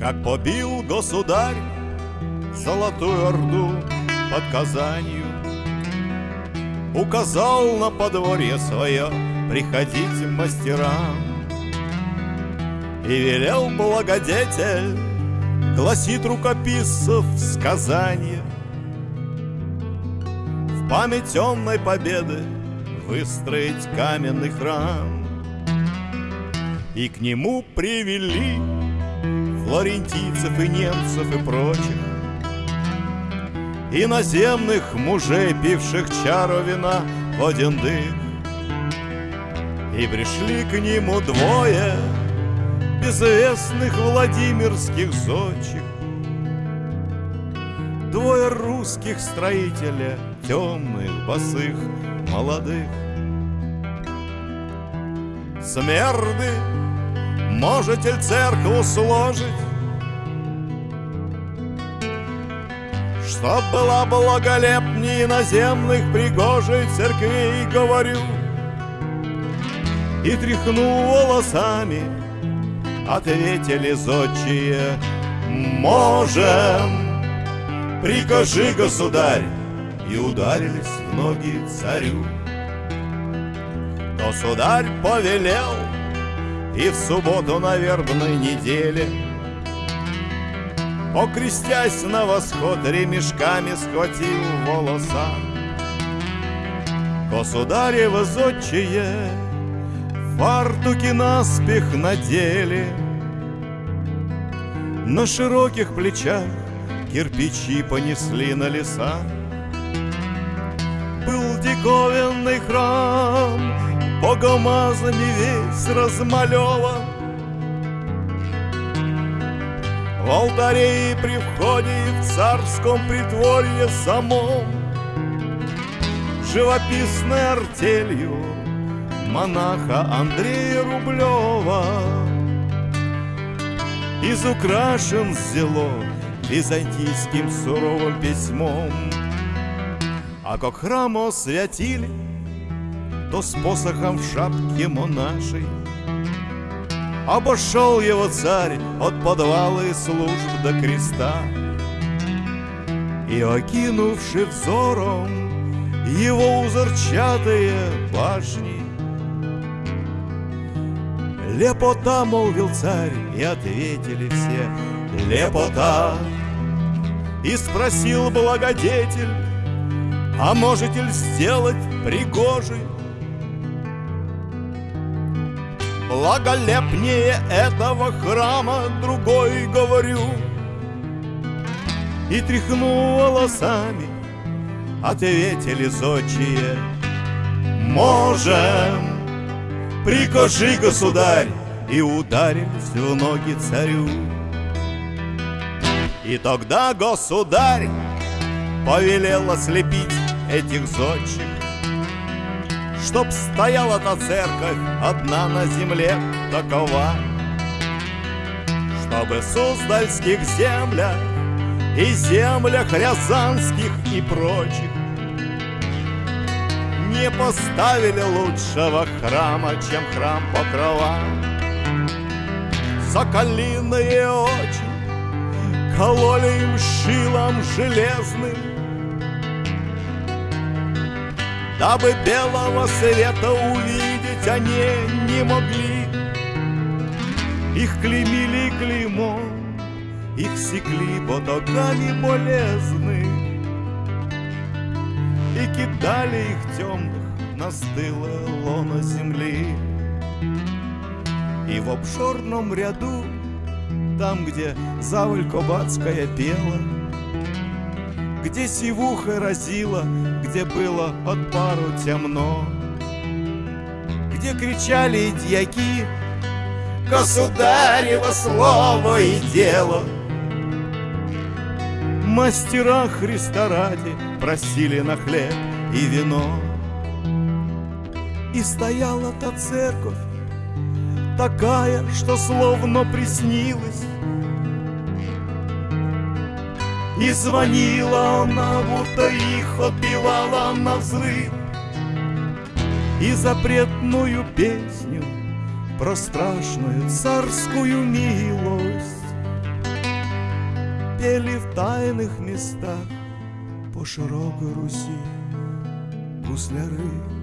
Как побил государь Золотую Орду под Казанью. Указал на подворье свое Приходить мастерам И велел благодетель Гласит рукописцев сказание В память темной победы Выстроить каменный храм. И к нему привели Флорентийцев и немцев и прочих Иноземных мужей, пивших чару вина в один дых И пришли к нему двое Безвестных Владимирских зодчих Двое русских строителя, темных, босых, молодых Смерды, можете ли церковь сложить. Чтоб была благолепнее наземных пригожей церквей, говорю. И тряхну волосами, ответили зодчие. Можем, прикажи, государь. И ударились в ноги царю. Государь повелел И в субботу на вербной неделе Покрестясь на восход, ремешками схватил волоса. Государево зодчие фартуки наспех надели, На широких плечах кирпичи понесли на леса. Был диковинный храм, богомазами весь размалеван, в алтаре и при входе и в царском притворье самом. Живописной артелью монаха Андрея Рублева Изукрашен зело византийским суровым письмом. А как храм освятили, то с посохом в шапке монашей. Обошел его царь от подвала и служб до креста И окинувши взором его узорчатые башни Лепота, молвил царь, и ответили все Лепота И спросил благодетель А можете ли сделать пригожий Благолепнее этого храма другой говорю. И тряхну волосами Ответили зодчие. Можем! Прикажи, государь! И ударились в ноги царю. И тогда государь Повелел ослепить этих зодчих Чтоб стояла та церковь одна на земле такова. Чтобы в Суздальских землях и землях Рязанских и прочих Не поставили лучшего храма, чем храм Покрова. Соколиные очи кололи им шилом железным Дабы белого света увидеть они не могли. Их клеймили клеймом, их секли потоками болезны. И кидали их темных на стылое лоно земли. И в обшорном ряду, там, где заваль Кобацкая пела где сивуха разила, где было от пару темно, Где кричали дьяки Государево слово и дело. Мастера Христа ради просили на хлеб и вино. И стояла та церковь, такая, что словно приснилась, и звонила она, будто их отбивала на взрыв И запретную песню про страшную царскую милость пели в тайных местах По широкой Руси гусляры.